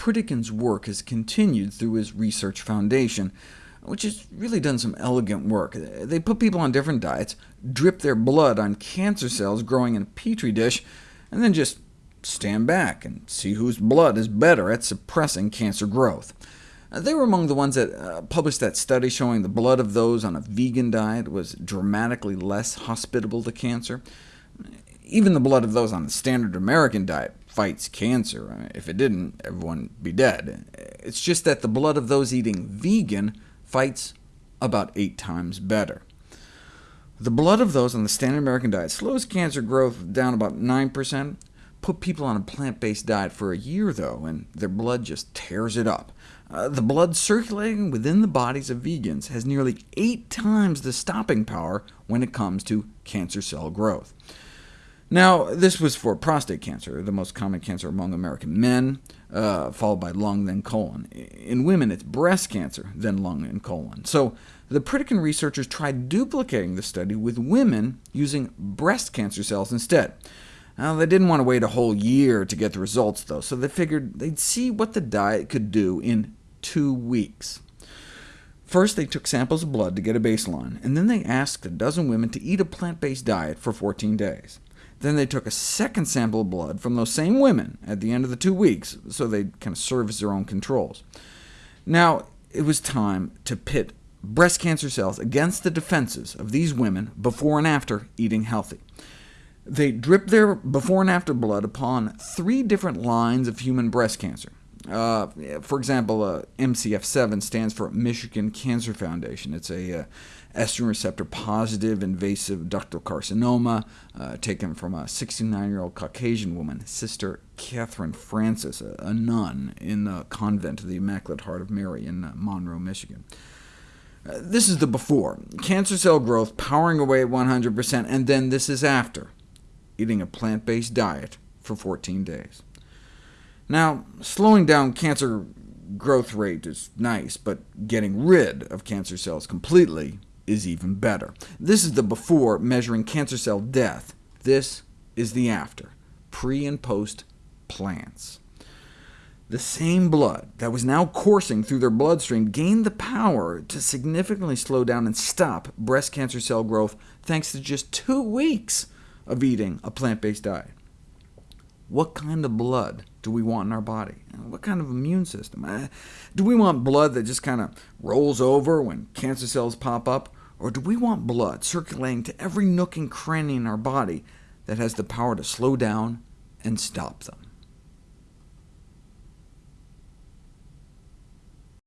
Pritikin's work has continued through his research foundation, which has really done some elegant work. They put people on different diets, drip their blood on cancer cells growing in a petri dish, and then just stand back and see whose blood is better at suppressing cancer growth. They were among the ones that uh, published that study showing the blood of those on a vegan diet was dramatically less hospitable to cancer. Even the blood of those on the standard American diet fights cancer. If it didn't, everyone would be dead. It's just that the blood of those eating vegan fights about eight times better. The blood of those on the standard American diet slows cancer growth down about 9%. Put people on a plant-based diet for a year, though, and their blood just tears it up. Uh, the blood circulating within the bodies of vegans has nearly eight times the stopping power when it comes to cancer cell growth. Now, this was for prostate cancer, the most common cancer among American men, uh, followed by lung, then colon. In women, it's breast cancer, then lung and colon. So the Pritikin researchers tried duplicating the study with women using breast cancer cells instead. Now, they didn't want to wait a whole year to get the results, though, so they figured they'd see what the diet could do in two weeks. First, they took samples of blood to get a baseline, and then they asked a dozen women to eat a plant-based diet for 14 days. Then they took a second sample of blood from those same women at the end of the two weeks, so they'd kind of serve as their own controls. Now, it was time to pit breast cancer cells against the defenses of these women before and after eating healthy. They dripped their before and after blood upon three different lines of human breast cancer. Uh, for example, uh, MCF7 stands for Michigan Cancer Foundation. It's a uh, estrogen receptor positive invasive ductal carcinoma, uh, taken from a 69-year-old Caucasian woman, Sister Catherine Francis, a, a, nun in the convent of the Immaculate Heart of Mary in uh, Monroe, Michigan. Uh, this is the before, cancer cell growth powering away at 100%, and then this is after, eating a plant-based diet for 14 days. Now, slowing down cancer growth rate is nice, but getting rid of cancer cells completely is even better. This is the before measuring cancer cell death. This is the after, pre and post plants. The same blood that was now coursing through their bloodstream gained the power to significantly slow down and stop breast cancer cell growth thanks to just two weeks of eating a plant-based diet. What kind of blood do we want in our body? What kind of immune system? Uh, do we want blood that just kind of rolls over when cancer cells pop up? Or do we want blood circulating to every nook and cranny in our body that has the power to slow down and stop them?